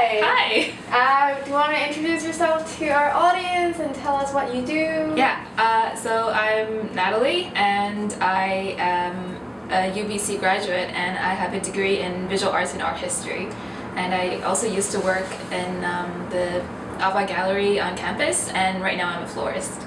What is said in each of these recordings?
Hi. Hi. Uh, do you want to introduce yourself to our audience and tell us what you do? Yeah, uh, so I'm Natalie and I am a UBC graduate and I have a degree in visual arts and art history. And I also used to work in um, the AHVA Gallery on campus and right now I'm a florist.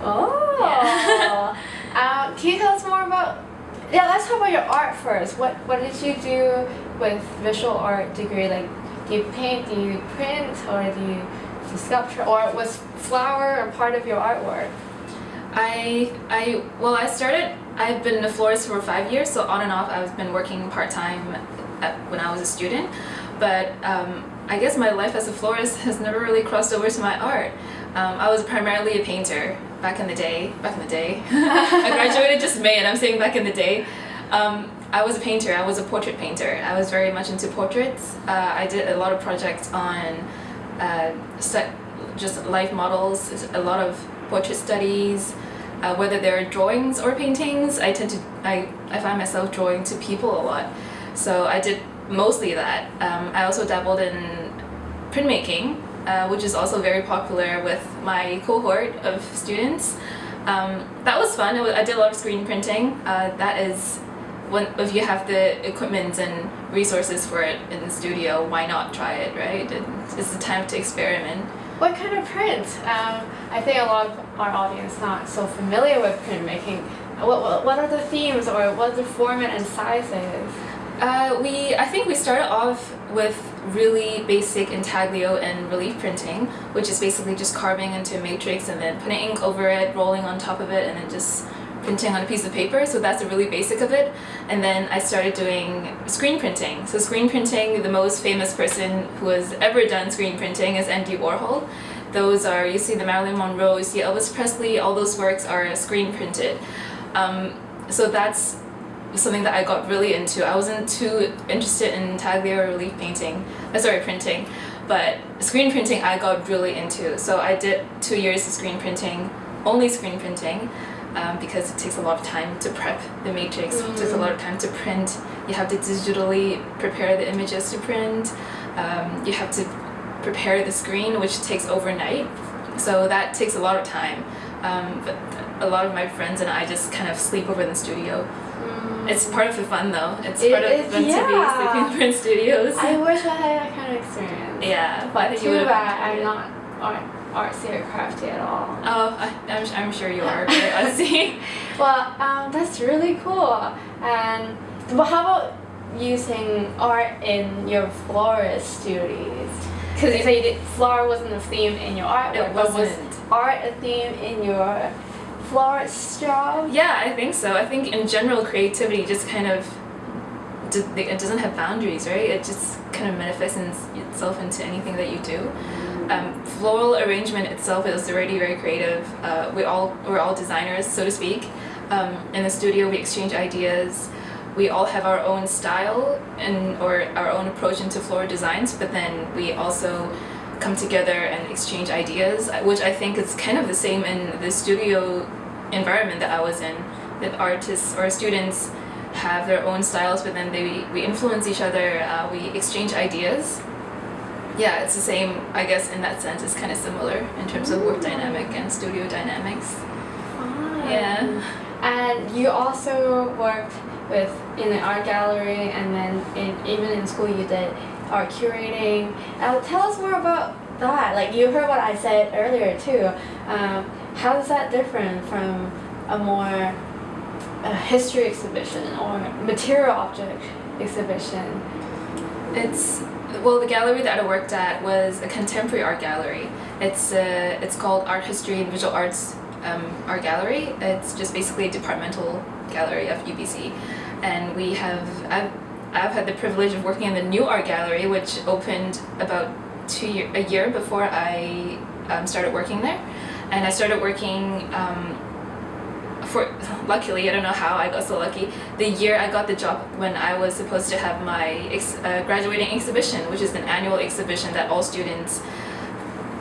Oh. Yeah. uh, can you tell us more about yeah, let's talk about your art first. What what did you do with visual art degree? Like, do you paint, do you print, or do you do sculpture, or was flower a part of your artwork? I I well I started I've been a florist for five years, so on and off I've been working part time when I was a student. But um, I guess my life as a florist has never really crossed over to my art. Um, I was primarily a painter back in the day. Back in the day. I graduated just May and I'm saying back in the day. Um, I was a painter. I was a portrait painter. I was very much into portraits. Uh, I did a lot of projects on uh, set, just life models, a lot of portrait studies, uh, whether they're drawings or paintings. I tend to, I, I find myself drawing to people a lot. So I did mostly that. Um, I also dabbled in printmaking, uh, which is also very popular with my cohort of students. Um, that was fun. I did a lot of screen printing. Uh, that is, when if you have the equipment and resources for it in the studio, why not try it, right? It's the time to experiment. What kind of print? Um, I think a lot of our audience not so familiar with printmaking. What, what, what are the themes or what the format and sizes? Uh, we, I think we started off with really basic intaglio and relief printing, which is basically just carving into a matrix and then putting ink over it, rolling on top of it, and then just printing on a piece of paper. So that's the really basic of it. And then I started doing screen printing. So screen printing, the most famous person who has ever done screen printing is Andy Warhol. Those are, you see the Marilyn Monroe, you see Elvis Presley, all those works are screen printed. Um, so that's something that I got really into. I wasn't too interested in taglio relief painting, uh, sorry, printing, but screen printing I got really into. So I did two years of screen printing, only screen printing, um, because it takes a lot of time to prep the matrix, mm. it takes a lot of time to print. You have to digitally prepare the images to print. Um, you have to prepare the screen, which takes overnight. So that takes a lot of time. Um, but a lot of my friends and I just kind of sleep over in the studio it's part of the fun though. It's it part of the fun yeah. to be sleeping in print studios. I wish I had that kind of experience. Yeah. But too bad I'm not art, artsy or crafty at all. Oh, I, am I'm, I'm sure you are very artsy. well, um, that's really cool. And but how about using art in your florist duties? Because you said flower wasn't a theme in your art. It wasn't. Was art a theme in your florist job? Yeah, I think so. I think in general creativity just kind of it doesn't have boundaries, right? It just kind of manifests itself into anything that you do. Um, floral arrangement itself is already very creative. Uh, we all we're all designers, so to speak. Um, in the studio, we exchange ideas. We all have our own style and or our own approach into floral designs, but then we also come together and exchange ideas, which I think is kind of the same in the studio environment that I was in, that artists or students have their own styles, but then they we influence each other, uh, we exchange ideas. Yeah, it's the same, I guess, in that sense, it's kind of similar in terms of work dynamic and studio dynamics. Fun. Yeah. And you also worked with in the art gallery and then in, even in school you did art curating. Uh, tell us more about that. Like you heard what I said earlier too. Um, how is that different from a more a history exhibition or material object exhibition? It's well, the gallery that I worked at was a contemporary art gallery. It's uh, it's called Art History and Visual Arts um, Art Gallery. It's just basically a departmental gallery of UBC, and we have I've I've had the privilege of working in the new art gallery, which opened about two year a year before I um, started working there and I started working um, for luckily I don't know how I got so lucky the year I got the job when I was supposed to have my uh, graduating exhibition which is an annual exhibition that all students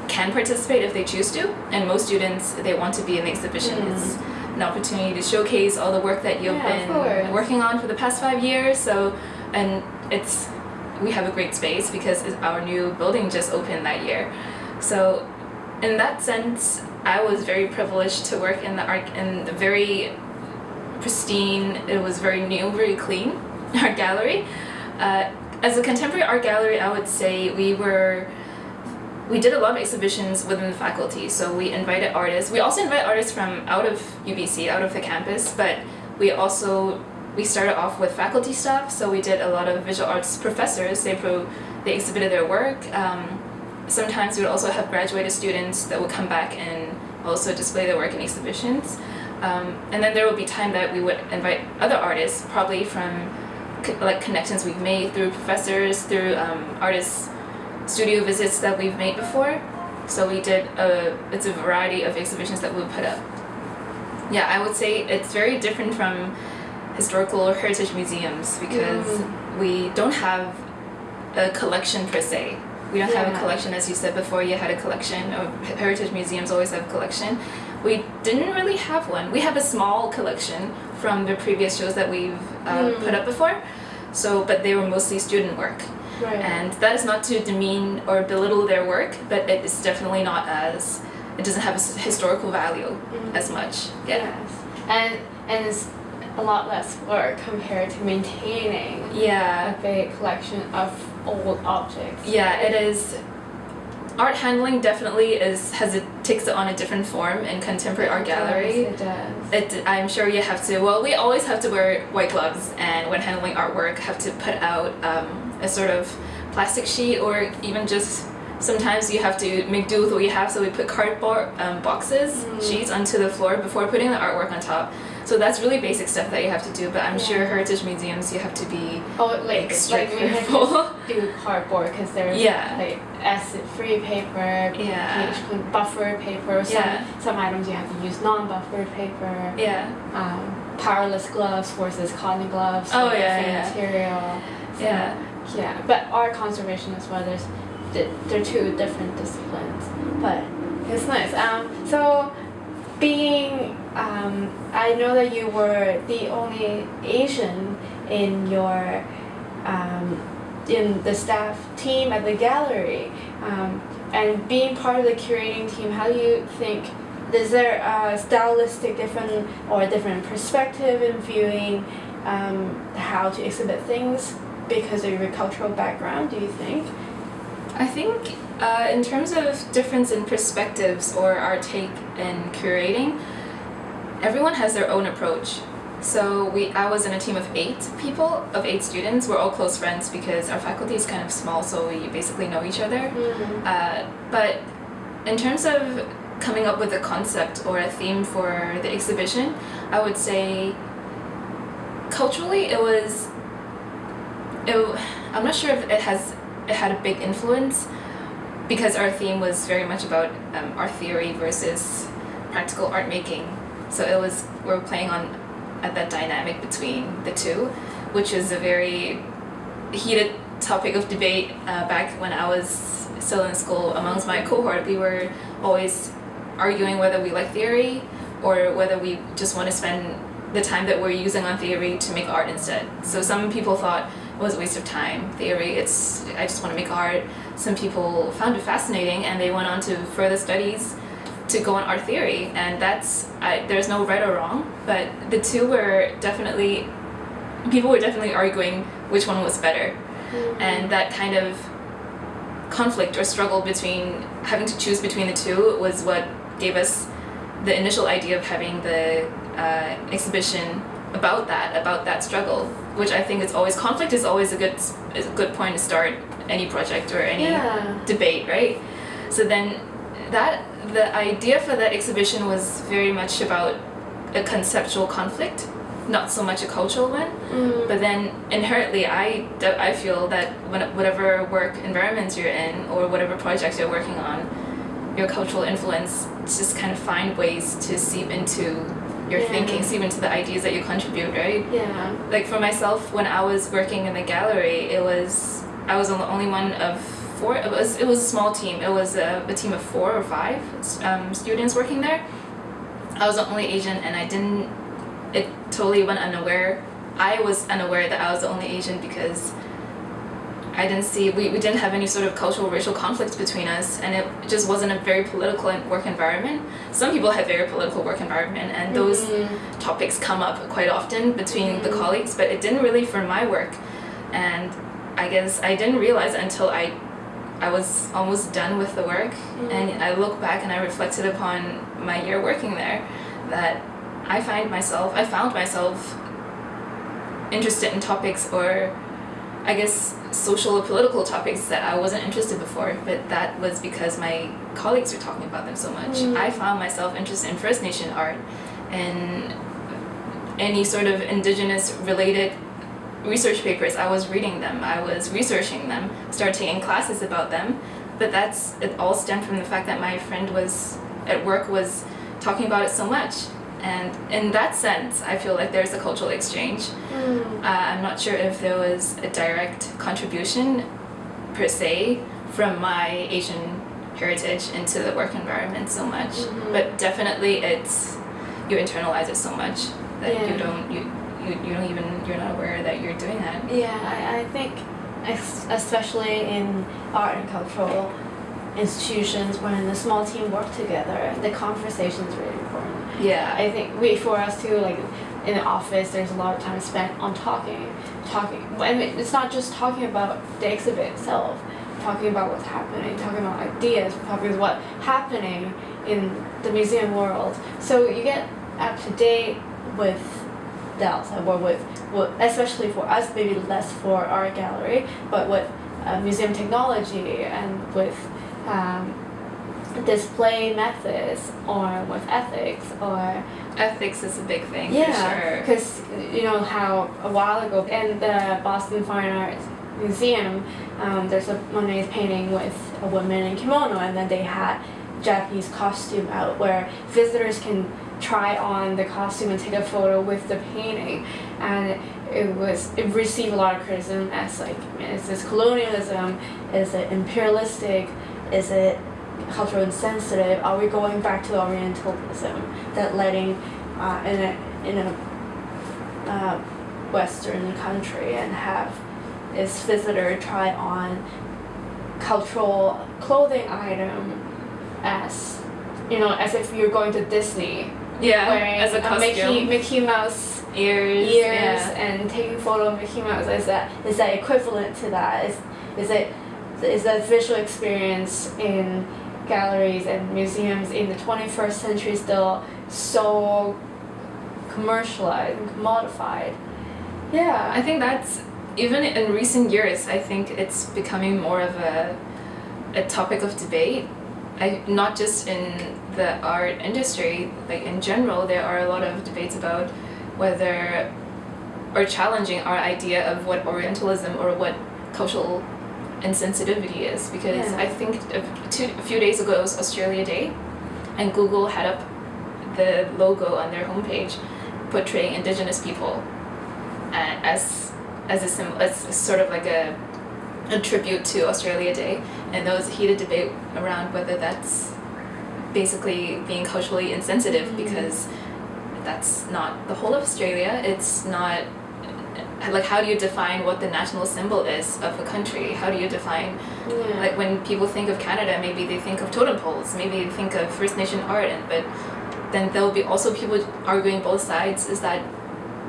can participate if they choose to and most students they want to be in the exhibition mm. it's an opportunity to showcase all the work that you've yeah, been working on for the past five years so and it's we have a great space because our new building just opened that year. So in that sense, I was very privileged to work in the art in the very pristine. It was very new, very clean art gallery. Uh, as a contemporary art gallery, I would say we were we did a lot of exhibitions within the faculty. So we invited artists. We also invite artists from out of UBC, out of the campus, but we also we started off with faculty staff. So we did a lot of visual arts professors. They pro they exhibited their work. Um, sometimes we would also have graduated students that would come back and also display their work in exhibitions. Um, and then there would be time that we would invite other artists, probably from co like connections we've made through professors, through um, artists studio visits that we've made before. So we did a, it's a variety of exhibitions that we put up. Yeah, I would say it's very different from historical or heritage museums because mm. we don't have a collection per se. We don't yeah. have a collection, as you said before, you had a collection, or heritage museums always have a collection. We didn't really have one. We have a small collection from the previous shows that we've uh, mm. put up before, so but they were mostly student work. Right. And that is not to demean or belittle their work, but it is definitely not as, it doesn't have a historical value mm. as much. Yeah. Yes. And, and it's a lot less work compared to maintaining yeah. a big collection of old objects. Yeah, it is art handling definitely is has it takes it on a different form in contemporary art gallery. It does. It, I'm sure you have to. Well, we always have to wear white gloves, and when handling artwork, have to put out um, a sort of plastic sheet, or even just sometimes you have to make do with what you have. So we put cardboard um, boxes, mm. sheets onto the floor before putting the artwork on top. So that's really basic stuff that you have to do, but I'm yeah. sure heritage museums you have to be oh, like, extra like careful. do cardboard because there's yeah. like acid-free paper, yeah. pH buffer paper. Some, yeah. some items you have to use non-buffered paper. Yeah. Um, powderless gloves versus cotton gloves. Oh yeah, yeah. Material. So, yeah. Yeah, but art conservation as well. There's they're two different disciplines, but it's nice. Um, so being um, I know that you were the only Asian in your um, in the staff team at the gallery. Um, and being part of the curating team how do you think is there a stylistic different or a different perspective in viewing um, how to exhibit things because of your cultural background do you think I think uh, in terms of difference in perspectives or our take in curating everyone has their own approach. So we, I was in a team of eight people, of eight students. We're all close friends because our faculty is kind of small, so we basically know each other. Mm -hmm. uh, but in terms of coming up with a concept or a theme for the exhibition, I would say culturally it was, it, I'm not sure if it has, had a big influence because our theme was very much about um, art theory versus practical art making so it was, we were playing on at that dynamic between the two, which is a very heated topic of debate uh, back when I was still in school amongst my cohort. We were always arguing whether we like theory or whether we just want to spend the time that we're using on theory to make art instead. So some people thought was a waste of time, theory, it's I just want to make art. Some people found it fascinating and they went on to further studies to go on art theory and that's I, there's no right or wrong but the two were definitely people were definitely arguing which one was better mm -hmm. and that kind of conflict or struggle between having to choose between the two was what gave us the initial idea of having the uh, exhibition about that about that struggle which I think is always conflict is always a good is a good point to start any project or any yeah. debate right so then that the idea for that exhibition was very much about a conceptual conflict, not so much a cultural one. Mm. But then inherently, I, I feel that when, whatever work environments you're in or whatever projects you're working on, your cultural influence just kind of find ways to seep into your yeah. thinking, seep into the ideas that you contribute, right? Yeah. Like for myself, when I was working in the gallery, it was, I was the only one of four. It was it was a small team. It was a, a team of four or five um, students working there. I was the only Asian, and I didn't. It totally went unaware. I was unaware that I was the only Asian because I didn't see we, we didn't have any sort of cultural racial conflicts between us and it just wasn't a very political work environment. Some people have very political work environment and those Mhm. topics come up quite often between the Mhm. colleagues, but it didn't really for my work. And I guess I didn't realize until I I was almost done with the work and I look back and I reflected upon my year working there that I find myself I found myself interested in topics or I guess social or political topics that I wasn't interested before, but that was because my colleagues were talking about them so much. Mm. I found myself interested in First Nation art and any sort of indigenous related research papers. I was reading them, I was researching them, started taking classes about them. But that's it all stemmed from the fact that my friend was at work was talking about it so much. And in that sense, I feel like there's a cultural exchange. Mm. Uh, I'm not sure if there was a direct contribution per se from my Asian heritage into the work environment so much, Mhm. but definitely it's you internalize it so much that Yeah. you don't you, you you don't even you're not aware that you're doing that. Yeah, I, I think especially in art and cultural institutions when the small team work together, the conversation is really important. Yeah, I think we for us too, like in the office, there's a lot of time spent on talking, talking. Mean, it's not just talking about the exhibit itself, talking about what's happening, talking about ideas, talking about what's happening in the museum world. So you get up to date with the outside world, with, especially for us, maybe less for art gallery, but with uh, museum technology and with um, display methods or with ethics or ethics is a big thing yeah for sure. because you know how a while ago in the boston fine arts museum um, there's a monet painting with a woman in kimono and then they had japanese costume out where visitors can try on the costume and take a photo with the painting. And it was it received a lot of criticism as like is this colonialism? Is it imperialistic? Is it cultural insensitive? Are we going back to Orientalism that letting uh, in a in a uh, Western country and have this visitor try on cultural clothing item as you know as if you're going to Disney Yeah, wearing as a a costume, Mickey Mickey Mouse ears, ears yeah. and taking photo of Mickey Mouse is that is that equivalent to that is is it is that visual experience in galleries and museums in the 21st century still so commercialized and commodified yeah I think that's even in recent years. I think it's becoming more of a a topic of debate. I not just in the art industry, like in general, there are a lot of debates about whether or challenging our idea of what Orientalism or what cultural insensitivity is. Because Yeah. I think a, two, a few days ago it was Australia Day, and Google had up the logo on their homepage portraying Indigenous people uh, as as a symbol, as sort of like a a tribute to Australia Day, and there was a heated debate around whether that's basically being culturally insensitive Mhm. because that's not the whole of Australia. It's not like how do you define what the national symbol is of a country? How do you define yeah like when people think of Canada, maybe they think of totem poles, maybe they think of First Nation art, and but then there'll be also people arguing both sides. Is that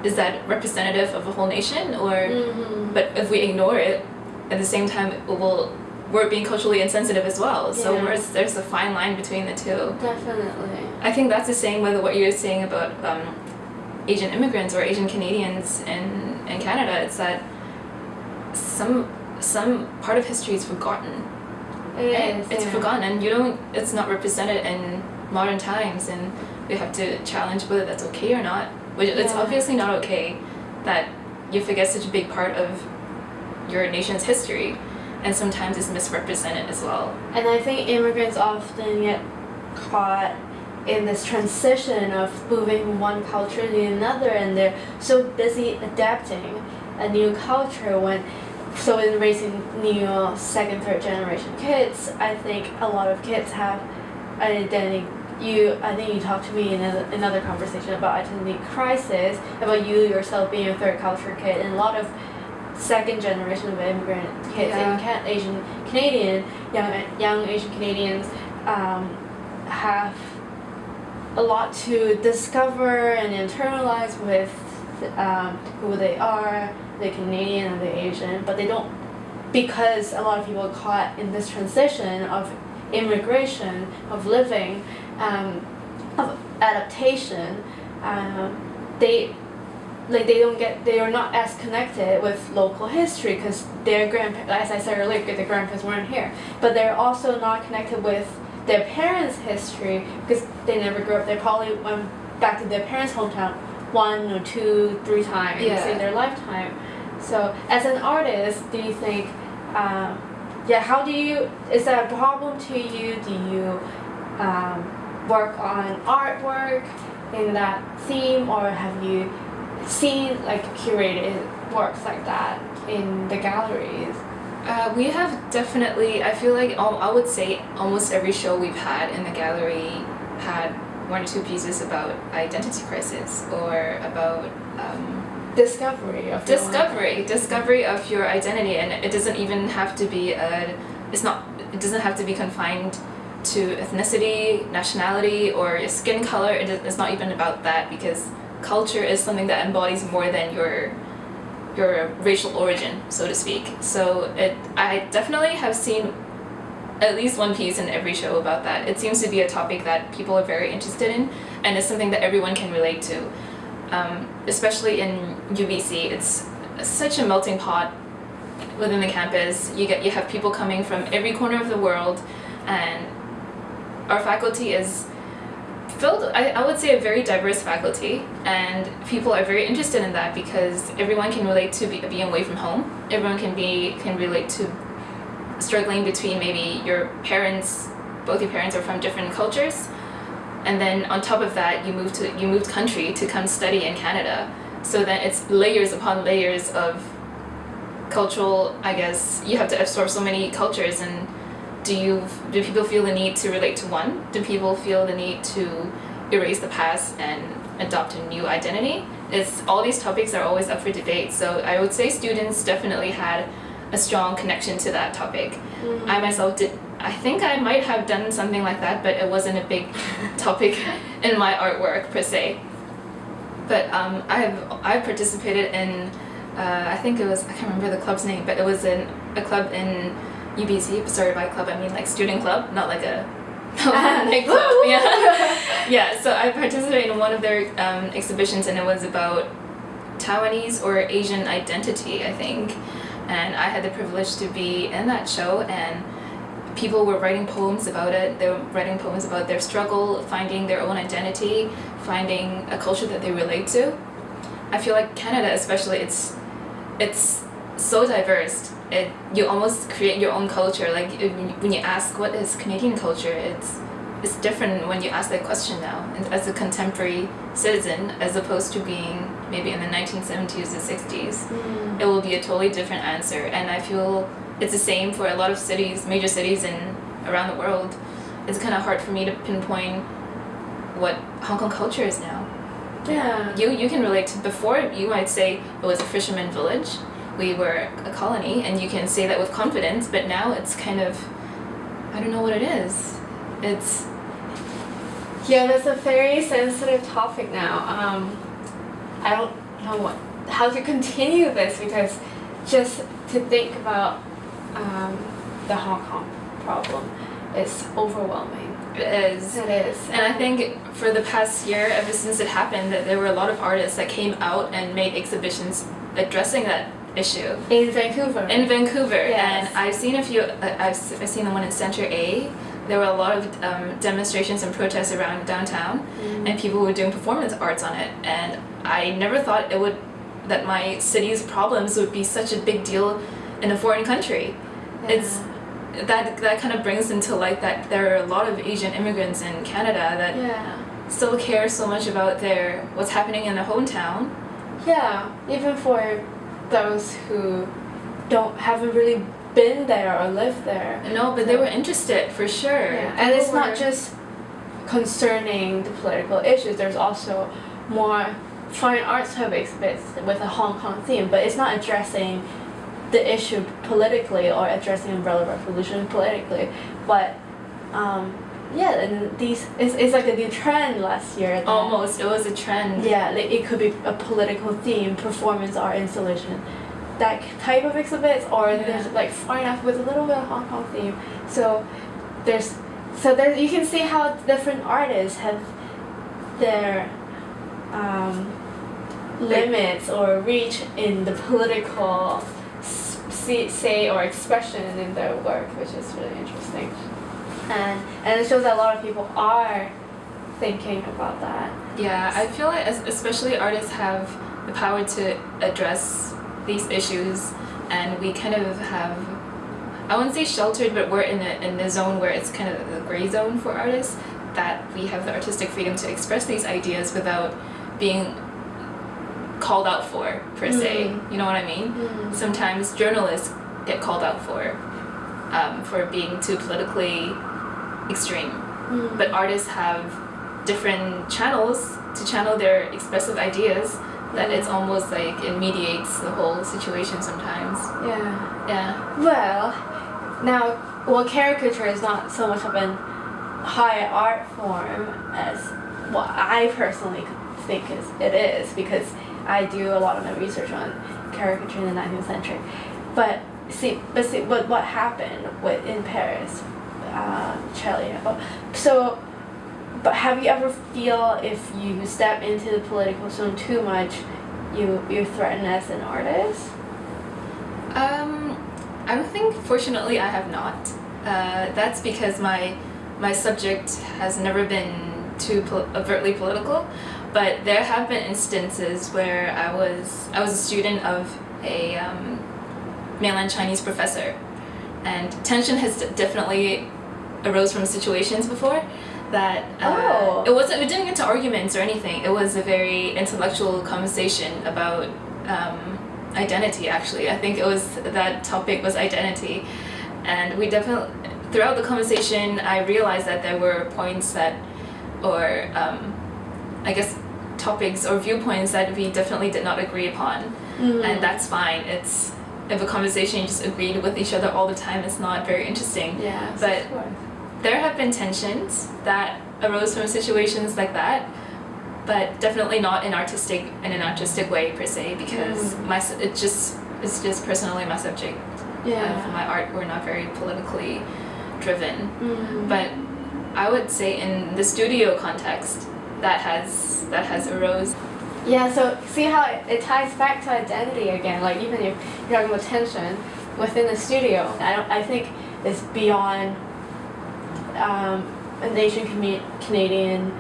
is that representative of a whole nation, or Mhm. but if we ignore it, at the same time, it will we're being culturally insensitive as well. So Yeah. where's, there's a fine line between the two. definitely I think that's the same with what you're saying about um, Asian immigrants or Asian Canadians in, in Canada. It's that some some part of history is forgotten. it Right? is, It's yeah. forgotten, and you don't. It's not represented in modern times, and we have to challenge whether that's okay or not. Which it's obviously not okay that you forget such a big part of your nation's history, and sometimes it's misrepresented as well. And I think immigrants often get caught in this transition of moving one culture to another, and they're so busy adapting a new culture when. So in raising new second, third generation kids, I think a lot of kids have an identity. You, I think you talked to me in a, another conversation about identity crisis, about you yourself being a third culture kid, and a lot of second generation of immigrant kids Yeah. in Can- Asian Canadian young young Asian Canadians um, have a lot to discover and internalize with um, who they are, the Canadian and the Asian, but they don't because a lot of people are caught in this transition of immigration, of living, um, of adaptation. Um, they like they don't get they are not as connected with local history because their grandparents as I said earlier their grandparents weren't here but they're also not connected with their parents history because they never grew up they probably went back to their parents hometown one or two three times Yeah. in their lifetime. So as an artist do you think um, yeah how do you is that a problem to you? Do you um, work on artwork in that theme or have you seen like curated works like that in the galleries Uh, we have definitely, I feel like I would say almost every show we've had in the gallery had one or two pieces about identity crisis or about um, discovery of your discovery, discovery of your identity, and it doesn't even have to be a, it's not, it doesn't have to be confined to ethnicity, nationality, or your skin color. It, is- it's not even about that because culture is something that embodies more than your your racial origin, so to speak. So it, I definitely have seen at least one piece in every show about that. It seems to be a topic that people are very interested in, and it's something that everyone can relate to. Um, especially in UBC, it's such a melting pot within the campus. You get you have people coming from every corner of the world, and our faculty is filled I, I would say a very diverse faculty and people are very interested in that because everyone can relate to be, being away from home. Everyone can be can relate to struggling between maybe your parents both your parents are from different cultures and then on top of that you move to you moved country to come study in Canada. So then it's layers upon layers of cultural I guess you have to absorb so many cultures and do you do people feel the need to relate to one? Do people feel the need to erase the past and adopt a new identity? It's all these topics are always up for debate so i would say students definitely had a strong connection to that topic. I myself did i think i might have done something like that but it wasn't a big topic in my artwork per se. But um, I've I've participated in uh, I think it was I can't remember the club's name, but it was in a club in UBC. Sorry, by club I mean like student club, not like a nightclub. yeah, yeah. So I participated in one of their um, exhibitions, and it was about Taiwanese or Asian identity, I think. And I had the privilege to be in that show, and people were writing poems about it. They were writing poems about their struggle, finding their own identity, finding a culture that they relate to. I feel like Canada, especially, it's it's so diverse. It you almost create your own culture. Like when you ask what is Canadian culture, it's it's different when you ask that question now. And as a contemporary citizen, as opposed to being maybe in the 1970s or 60s, Mm. it will be a totally different answer. And I feel it's the same for a lot of cities, major cities in around the world. It's kind of hard for me to pinpoint what Hong Kong culture is now. yeah You you can relate to before you might say it was a fisherman village. We were a colony and you can say that with confidence, but now it's kind of I don't know what it is. It's Yeah, that's a very sensitive topic now. Um, I don't know what how to continue this because just to think about um, the Hong Kong problem is overwhelming. it is It is, And I think for the past year, ever since it happened, that there were a lot of artists that came out and made exhibitions addressing that issue. in Vancouver. in Vancouver, Yes. and I've seen a few. Uh, I've, I've seen the one in Center A. There were a lot of um, demonstrations and protests around downtown, Mm. and people were doing performance arts on it. And I never thought it would that my city's problems would be such a big deal in a foreign country. It's that that kind of brings into light that there are a lot of Asian immigrants in Canada that yeah. still care so much about their what's happening in their hometown. Yeah, even for those who don't haven't really been there or lived there. No, but they were interested for sure. Yeah. And it's People not just concerning the political issues. There's also more fine arts exhibits with a Hong Kong theme, but it's not addressing the issue politically or addressing umbrella revolution politically, but um, yeah, and these it's, it's like a new trend last year. that- Almost, it was a trend. Yeah, like it could be a political theme, performance art installation, that type of exhibits, or Yeah. there's like fine art with a little bit of Hong Kong theme. So there's so there you can see how different artists have their um, limits or reach in the political say or expression in their work, which is really interesting. And and it shows that a lot of people are thinking about that. Yeah, I feel like especially artists have the power to address these issues, and we kind of have, I wouldn't say sheltered, but we're in a in the zone where it's kind of the gray zone for artists that we have the artistic freedom to express these ideas without being called out for per se. Mm. You know what I mean? Sometimes journalists get called out for um, for being too politically extreme Mm. but artists have different channels to channel their expressive ideas that it's almost like it mediates the whole situation sometimes Yeah. yeah Well, now, well, caricature is not so much of an high art form as what I personally think is it is because I do a lot of my research on caricature in the 19th century. But see, but see, what what happened with in Paris, uh, Charlie Hebdo. So, but have you ever feel if you step into the political zone too much, you you're threatened as an artist? um i don't think fortunately i have not uh, that's because my my subject has never been too pol- overtly political but there have been instances where i was i was a student of a um, mainland chinese professor and tension has definitely arose from situations before that uh, Oh. it wasn't we didn't get to arguments or anything it was a very intellectual conversation about um, identity actually i think it was that topic was identity and we definitely throughout the conversation i realized that there were points that or um, i guess topics or viewpoints that we definitely did not agree upon Mm. and that's fine it's if a conversation you just agreed with each other all the time it's not very interesting Yeah, But- of course. There have been tensions that arose from situations like that but definitely not in artistic in an artistic way per se because Mm. my it just it's just personally my subject Yeah. of my art we're not very politically driven Mm. but i would say in the studio context that has that has arose yeah, so see how it, it ties back to identity again. Like even if you're talking about tension within the studio, I don't. I think it's beyond um, an Asian Canadian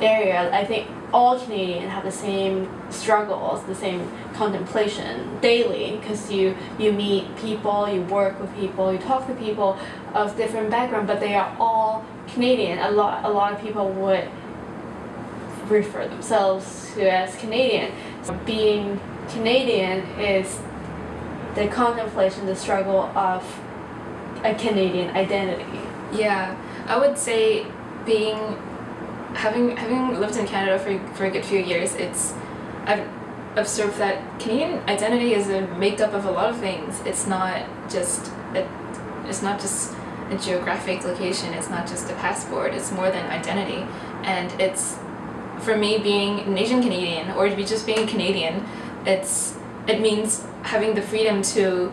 area. I think all Canadians have the same struggles, the same contemplation daily because you you meet people, you work with people, you talk to people of different background, but they are all Canadian. A lot a lot of people would refer themselves to as Canadian. Being Canadian is the contemplation, the struggle of a Canadian identity. Yeah, I would say being having having lived in Canada for for a good few years, it's I've observed that Canadian identity is a makeup of a lot of things. It's not just a, it's not just a geographic location. It's not just a passport. It's more than identity, and it's for me being an Asian Canadian or just being Canadian. It's it means having the freedom to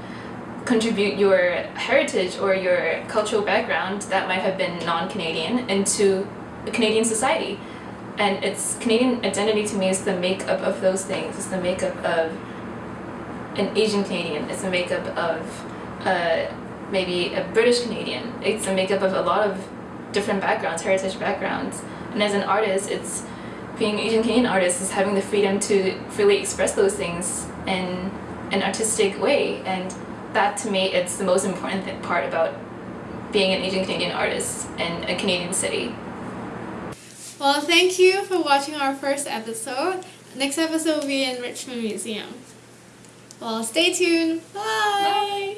contribute your heritage or your cultural background that might have been non-Canadian into a Canadian society. And it's Canadian identity to me is the makeup of those things. It's the makeup of an Asian Canadian. It's the makeup of uh, maybe a British Canadian. It's the makeup of a lot of different backgrounds, heritage backgrounds. And as an artist, it's being an Asian Canadian artist is having the freedom to freely express those things in an artistic way. And that to me, it's the most important th- part about being an Asian Canadian artist in a Canadian city. Well, thank you for watching our first episode. Next episode will be in Richmond Museum. Well, stay tuned. Bye.